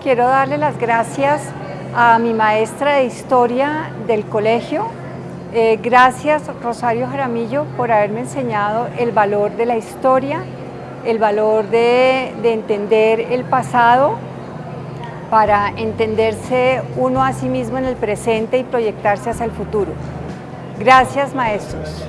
Quiero darle las gracias a mi maestra de historia del colegio. Eh, gracias Rosario Jaramillo por haberme enseñado el valor de la historia, el valor de, de entender el pasado para entenderse uno a sí mismo en el presente y proyectarse hacia el futuro. Gracias maestros.